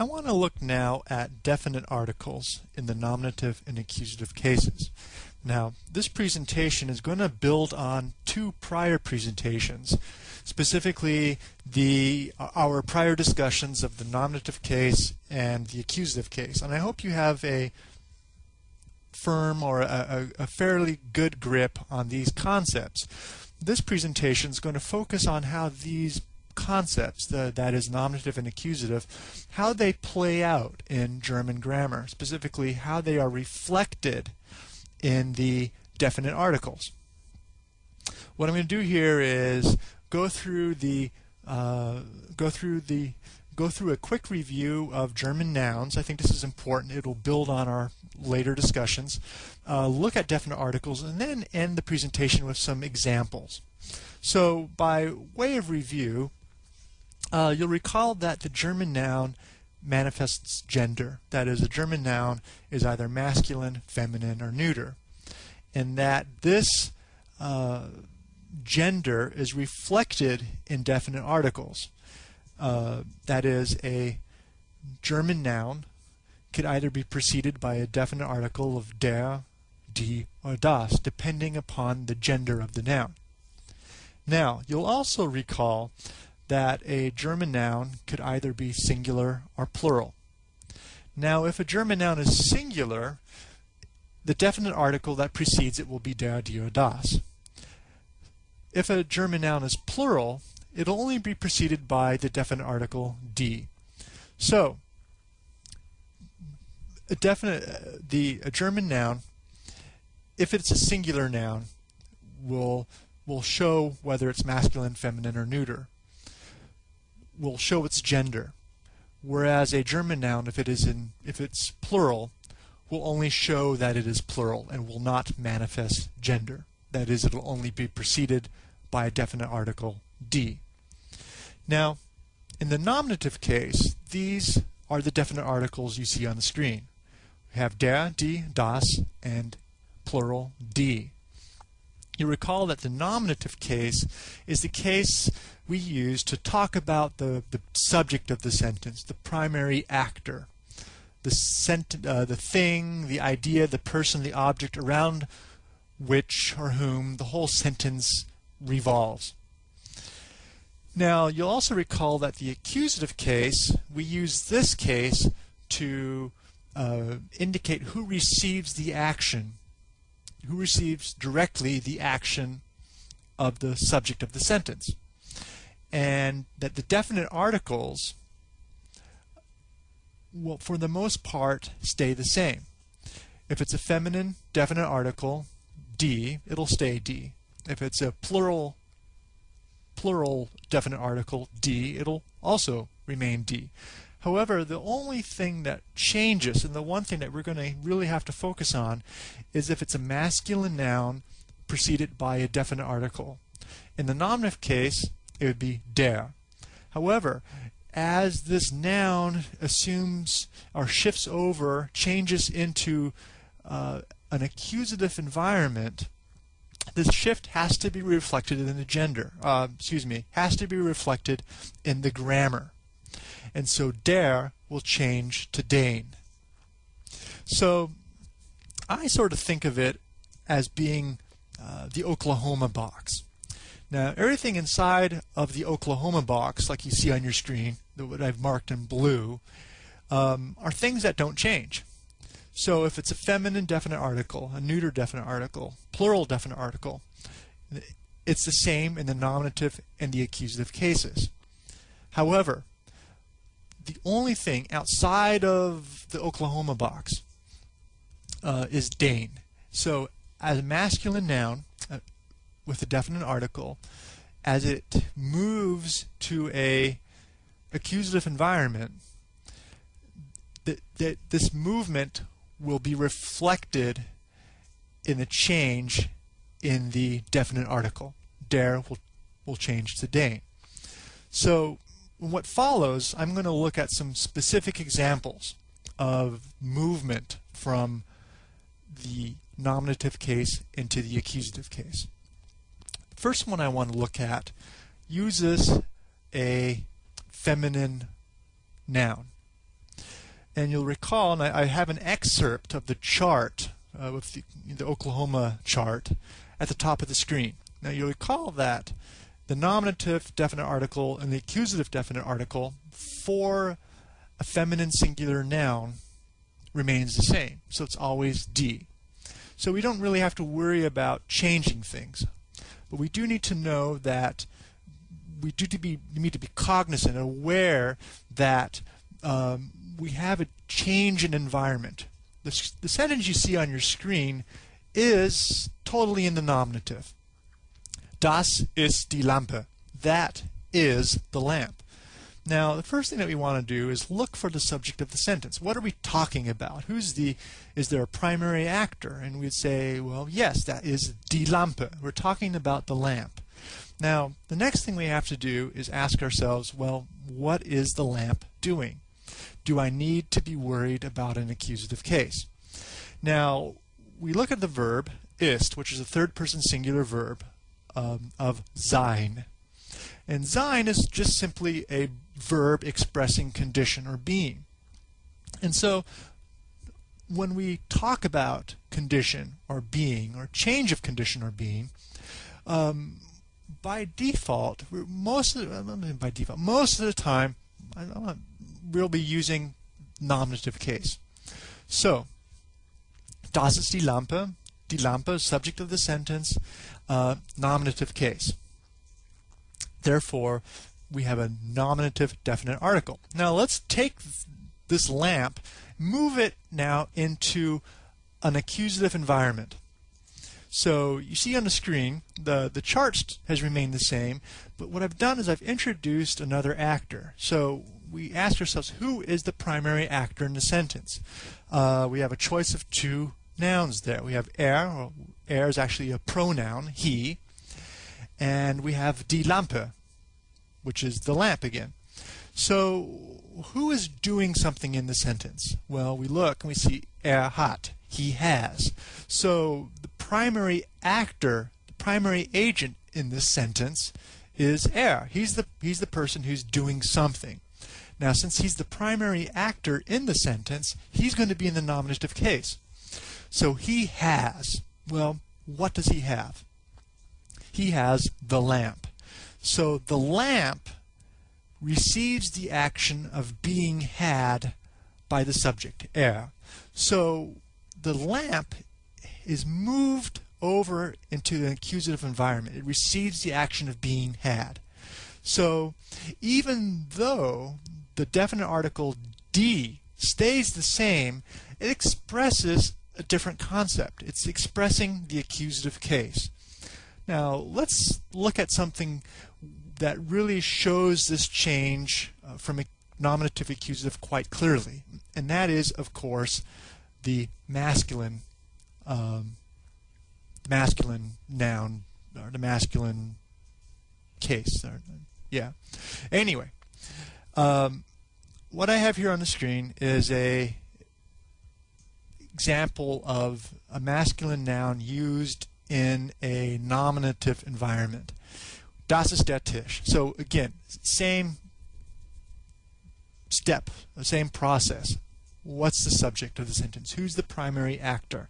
I want to look now at definite articles in the nominative and accusative cases. Now, this presentation is going to build on two prior presentations, specifically the uh, our prior discussions of the nominative case and the accusative case. And I hope you have a firm or a, a, a fairly good grip on these concepts. This presentation is going to focus on how these concepts, the, that is nominative and accusative, how they play out in German grammar, specifically how they are reflected in the definite articles. What I'm going to do here is go through the uh, go through the go through a quick review of German nouns. I think this is important. It'll build on our later discussions. Uh, look at definite articles and then end the presentation with some examples. So by way of review, uh, you'll recall that the German noun manifests gender. That is, a German noun is either masculine, feminine, or neuter. And that this uh, gender is reflected in definite articles. Uh, that is, a German noun could either be preceded by a definite article of der, die, or das, depending upon the gender of the noun. Now, you'll also recall that a German noun could either be singular or plural. Now, if a German noun is singular, the definite article that precedes it will be der, die, or das. If a German noun is plural, it'll only be preceded by the definite article die. So, a definite uh, the a German noun, if it's a singular noun, will will show whether it's masculine, feminine, or neuter will show its gender, whereas a German noun, if it is in if it's plural, will only show that it is plural and will not manifest gender. That is, it will only be preceded by a definite article die. Now, in the nominative case, these are the definite articles you see on the screen. We have der, die, das, and plural die. You recall that the nominative case is the case we use to talk about the, the subject of the sentence, the primary actor, the, sent, uh, the thing, the idea, the person, the object around which or whom the whole sentence revolves. Now, you'll also recall that the accusative case, we use this case to uh, indicate who receives the action who receives directly the action of the subject of the sentence. And that the definite articles will, for the most part, stay the same. If it's a feminine definite article, die, it'll stay die. If it's a plural plural definite article, die, it'll also remain die. However, the only thing that changes, and the one thing that we're going to really have to focus on, is if it's a masculine noun preceded by a definite article. In the nominative case, it would be der. However, as this noun assumes or shifts over, changes into uh, an accusative environment, this shift has to be reflected in the gender, uh, excuse me, has to be reflected in the grammar. And so der will change to den. So I sort of think of it as being uh, the Oklahoma box. Now, everything inside of the Oklahoma box, like you see on your screen, what I've marked in blue, um, are things that don't change. So if it's a feminine definite article, a neuter definite article, plural definite article, it's the same in the nominative and the accusative cases. However, the only thing outside of the Oklahoma box uh, is den. So as a masculine noun uh, with a definite article, as it moves to a accusative environment, that, this movement will be reflected in the change in the definite article. Der will, will change to den. So what follows, I'm going to look at some specific examples of movement from the nominative case into the accusative case. The first one I want to look at uses a feminine noun. And you'll recall, and I, I have an excerpt of the chart uh, the, the Oklahoma chart at the top of the screen. Now you'll recall that the nominative definite article and the accusative definite article for a feminine singular noun remains the same. So it's always die. So we don't really have to worry about changing things. But we do need to know that we do to be need to be cognizant and aware that um, we have a change in environment. The, the sentence you see on your screen is totally in the nominative. Das ist die Lampe. That is the lamp. Now, the first thing that we want to do is look for the subject of the sentence. What are we talking about? Who's the, is there a primary actor? And we'd say, well, yes, that is die Lampe. We're talking about the lamp. Now, the next thing we have to do is ask ourselves, well, what is the lamp doing? Do I need to be worried about an accusative case? Now, we look at the verb ist, which is a third person singular verb um, of sein. And sein is just simply a verb expressing condition or being. And so when we talk about condition or being or change of condition or being, um, by default, most of the, by default, most of the time, we'll be using nominative case. So, das ist die Lampe. Die Lampe, subject of the sentence, uh, nominative case. Therefore, we have a nominative definite article. Now let's take this lamp, move it now into an accusative environment. So you see on the screen, the, the chart has remained the same, but what I've done is I've introduced another actor. So we ask ourselves, who is the primary actor in the sentence? Uh, we have a choice of two nouns there. We have er, er is actually a pronoun, he, and we have die Lampe, which is the lamp again. So who is doing something in the sentence? Well, we look and we see er hat, he has. So the primary actor, the primary agent in this sentence is er. He's the he's the person who's doing something. Now, since he's the primary actor in the sentence, he's going to be in the nominative case. So he has. Well, what does he have? He has the lamp. So the lamp receives the action of being had by the subject, er. So the lamp is moved over into an accusative environment. It receives the action of being had. So even though the definite article die stays the same, it expresses a different concept. It's expressing the accusative case. Now let's look at something that really shows this change uh, from a nominative accusative quite clearly. And that is, of course, the masculine um, masculine noun or the masculine case. Or, yeah. Anyway, um, what I have here on the screen is a example of a masculine noun used in a nominative environment. Das ist der Tisch. So again, same step, the same process. What's the subject of the sentence? Who's the primary actor?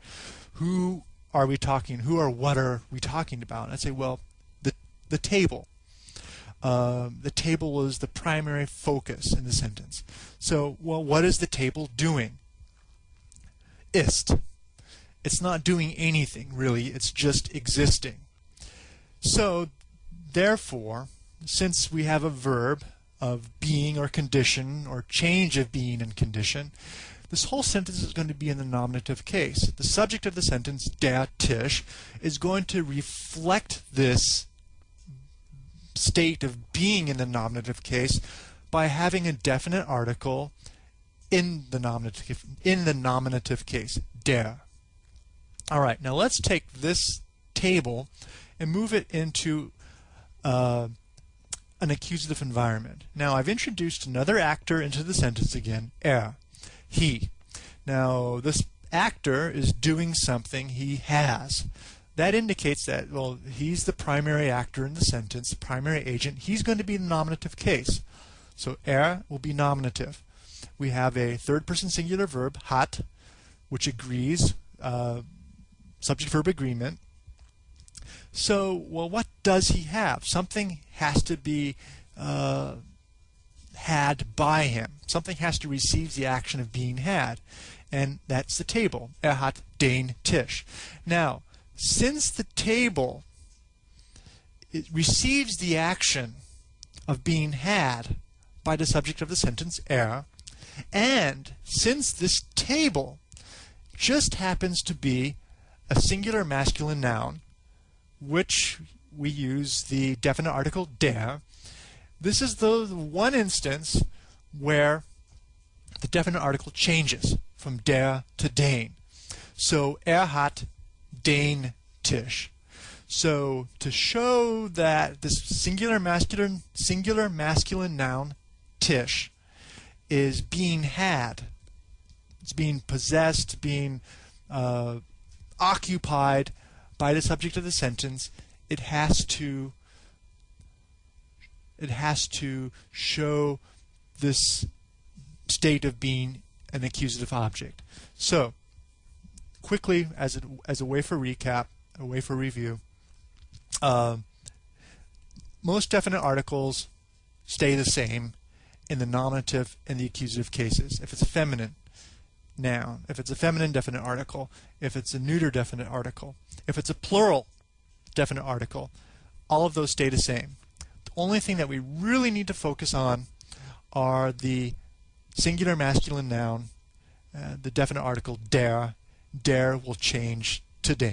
Who are we talking? Who or what are we talking about? I'd say, well, the the table. Uh, the table is the primary focus in the sentence. So, well, what is the table doing? Ist. It's not doing anything really. It's just existing. So Therefore, since we have a verb of being or condition or change of being and condition, this whole sentence is going to be in the nominative case. The subject of the sentence, der Tisch, is going to reflect this state of being in the nominative case by having a definite article in the nominative in the nominative case, der. All right, now let's take this table and move it into uh, an accusative environment. Now I've introduced another actor into the sentence again, er, he. Now this actor is doing something he has. That indicates that, well, he's the primary actor in the sentence, the primary agent. He's going to be the nominative case. So er will be nominative. We have a third person singular verb, hat, which agrees, uh, subject verb agreement. So, well, what does he have? Something has to be uh, had by him. Something has to receive the action of being had. And that's the table. Er hat den Tisch. Now, since the table it receives the action of being had by the subject of the sentence er, and since this table just happens to be a singular masculine noun, which we use the definite article der, this is the one instance where the definite article changes from der to den. So er hat den Tisch. So to show that this singular masculine singular masculine noun Tisch is being had, it's being possessed, being uh, occupied by the subject of the sentence, it has to it has to show this state of being an accusative object. So, quickly, as a, as a way for recap, a way for review, uh, most definite articles stay the same in the nominative and the accusative cases. If it's a feminine noun, if it's a feminine definite article, if it's a neuter definite article, if it's a plural definite article, all of those stay the same. The only thing that we really need to focus on are the singular masculine noun, uh, the definite article der. Der will change to den.